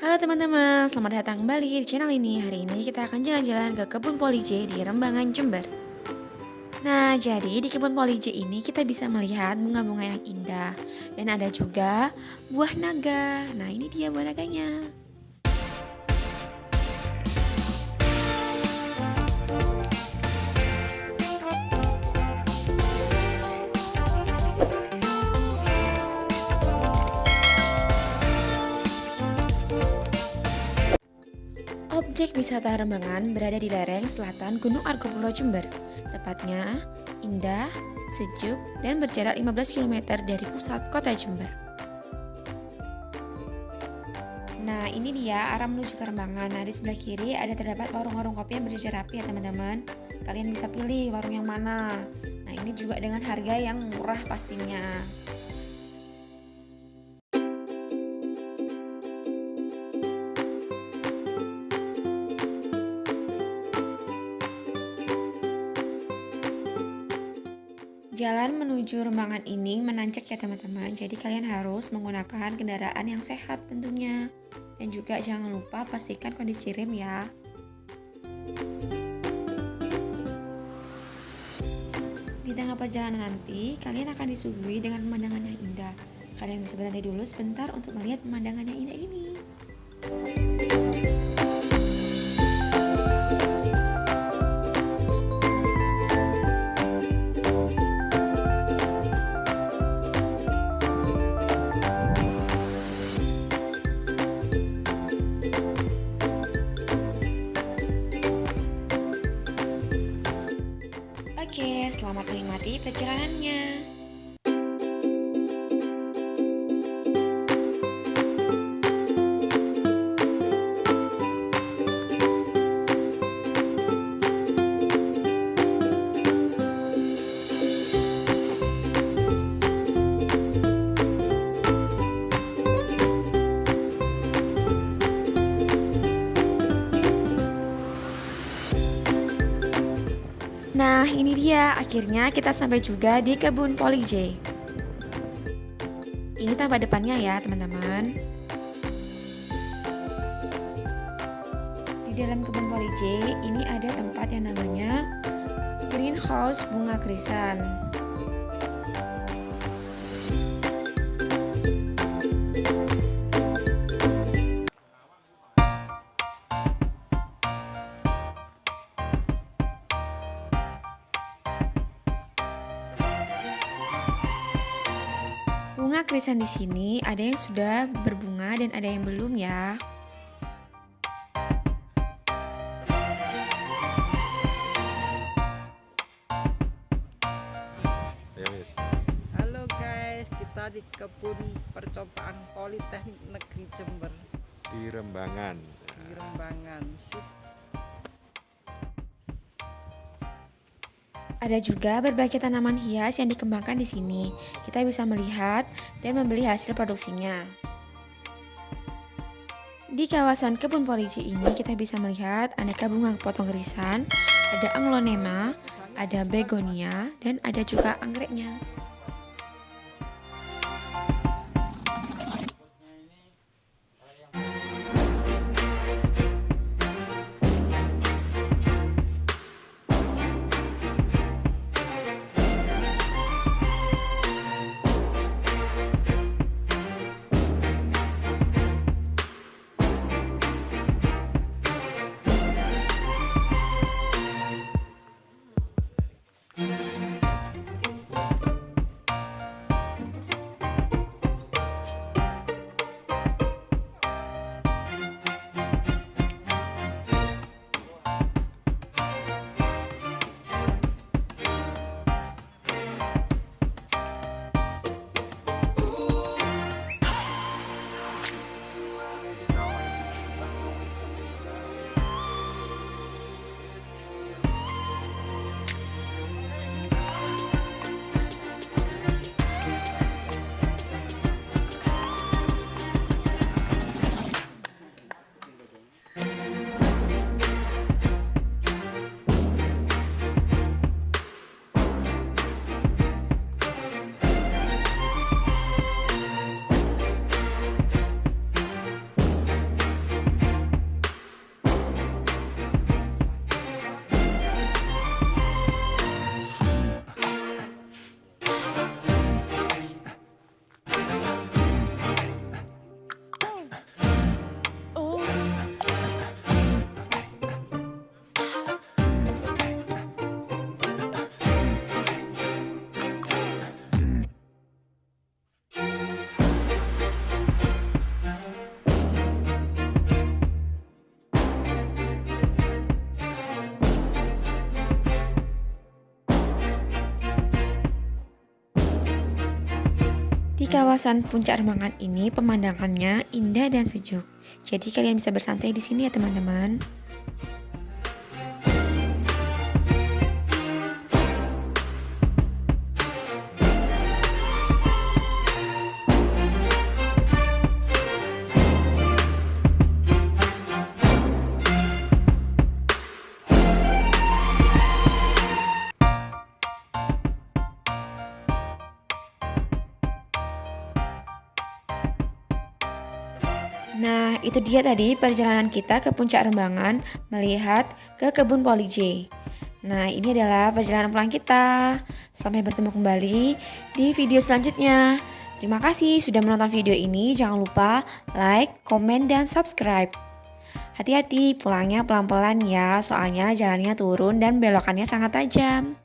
Halo teman-teman, selamat datang kembali di channel ini. Hari ini kita akan jalan-jalan ke kebun Poli J di Rembangan, Jember. Nah, jadi di kebun Poli J ini kita bisa melihat bunga-bunga yang indah dan ada juga buah naga. Nah, ini dia buah naganya. Objek wisata Rembangan berada di lereng selatan Gunung Argopuro Jember. Tepatnya indah, sejuk, dan berjarak 15 km dari pusat kota Jember. Nah ini dia arah menuju ke Rembangan. Nah di sebelah kiri ada terdapat warung-warung kopi yang berjejer rapi ya teman-teman. Kalian bisa pilih warung yang mana. Nah ini juga dengan harga yang murah pastinya. Jalan menuju Rembangan ini menanjak ya teman-teman, jadi kalian harus menggunakan kendaraan yang sehat tentunya. Dan juga jangan lupa pastikan kondisi rem ya. Di tengah perjalanan nanti, kalian akan disuguhi dengan pemandangan yang indah. Kalian bisa berhenti dulu sebentar untuk melihat pemandangan yang indah ini. Selamat menikmati perjalanannya. Dia. Akhirnya kita sampai juga di kebun Poli J. Ini tampak depannya ya, teman-teman. Di dalam kebun Poli J, ini ada tempat yang namanya greenhouse bunga krisan. Krisan di sini ada yang sudah berbunga dan ada yang belum ya. Halo guys, kita di kebun percobaan Politeknik Negeri Jember di Rembangan. di Rembangan. Sip. Ada juga berbagai tanaman hias yang dikembangkan di sini. Kita bisa melihat dan membeli hasil produksinya. Di kawasan kebun polisi ini kita bisa melihat aneka bunga potong irisan, ada anglonema, ada begonia, dan ada juga anggreknya. Kawasan Puncak Rembangan ini pemandangannya indah dan sejuk. Jadi kalian bisa bersantai di sini ya teman-teman. Nah, itu dia tadi perjalanan kita ke puncak Rembangan melihat ke kebun Poli. Nah, ini adalah perjalanan pulang kita. Sampai bertemu kembali di video selanjutnya. Terima kasih sudah menonton video ini. Jangan lupa like, komen, dan subscribe. Hati-hati pulangnya pelan-pelan ya, soalnya jalannya turun dan belokannya sangat tajam.